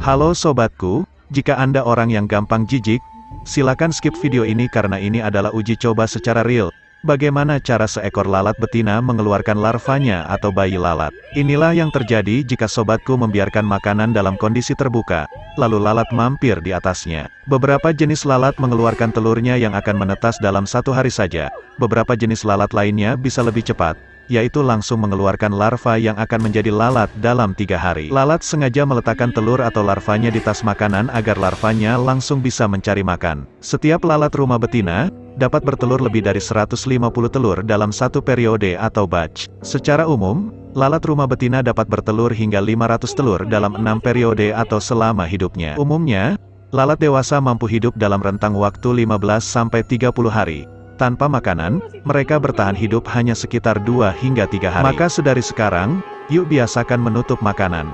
Halo sobatku, jika Anda orang yang gampang jijik, silakan skip video ini karena ini adalah uji coba secara real. Bagaimana cara seekor lalat betina mengeluarkan larvanya atau bayi lalat? Inilah yang terjadi jika sobatku membiarkan makanan dalam kondisi terbuka, lalu lalat mampir di atasnya. Beberapa jenis lalat mengeluarkan telurnya yang akan menetas dalam satu hari saja. Beberapa jenis lalat lainnya bisa lebih cepat, yaitu langsung mengeluarkan larva yang akan menjadi lalat dalam tiga hari. Lalat sengaja meletakkan telur atau larvanya di tas makanan agar larvanya langsung bisa mencari makan. Setiap lalat rumah betina, dapat bertelur lebih dari 150 telur dalam satu periode atau batch. Secara umum, lalat rumah betina dapat bertelur hingga 500 telur dalam enam periode atau selama hidupnya. Umumnya, lalat dewasa mampu hidup dalam rentang waktu 15-30 hari. Tanpa makanan, mereka bertahan hidup hanya sekitar 2 hingga 3 hari. Maka sedari sekarang, yuk biasakan menutup makanan.